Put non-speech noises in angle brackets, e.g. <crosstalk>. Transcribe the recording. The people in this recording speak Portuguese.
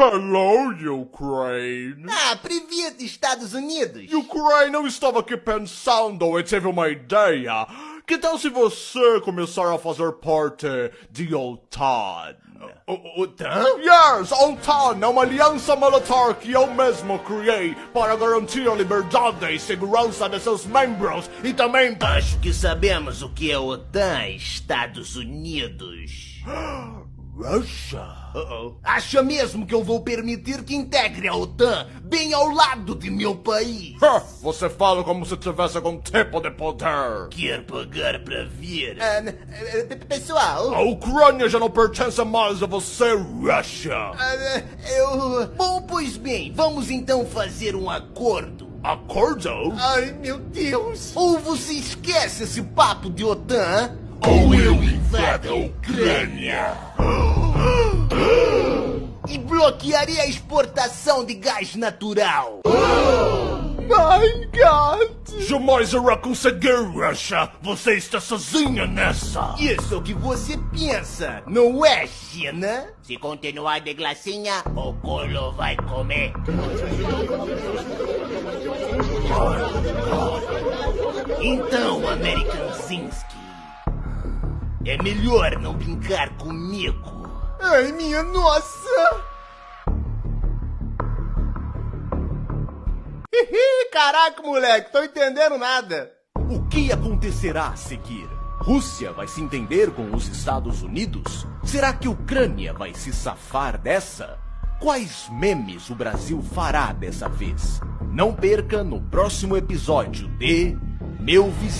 Hello, Ukraine! Ah, previa Estados Unidos! Ukraine, eu estava aqui pensando e tive uma ideia. Que tal se você começar a fazer parte de OTAN? OTAN? Yes, OTAN é uma aliança militar que eu mesmo criei para garantir a liberdade e segurança de seus membros e também... Acho que sabemos o que é OTAN, Estados Unidos. <gasps> Russia. Uh -oh. Acha mesmo que eu vou permitir que integre a OTAN bem ao lado de meu país? Você fala como se tivesse algum tipo de poder. Quer pagar para ver? Uh, pessoal... A Ucrânia já não pertence mais a você, Russia. Uh, eu... Bom, pois bem, vamos então fazer um acordo. Acordo? Ai, meu Deus! Ou você esquece esse papo de OTAN, ou eu invado a Ucrânia! E bloquearei a exportação de gás natural! My God! Jamais irá conseguir, Russia! Você está sozinha nessa! Isso é o que você pensa, não é, China? Se continuar de glacinha, o colo vai comer. Então, American Zinski, é melhor não brincar comigo. Ai, minha nossa! Caraca, moleque, tô entendendo nada. O que acontecerá a seguir? Rússia vai se entender com os Estados Unidos? Será que Ucrânia vai se safar dessa? Quais memes o Brasil fará dessa vez? Não perca no próximo episódio de Meu Vizinho.